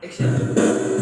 Action.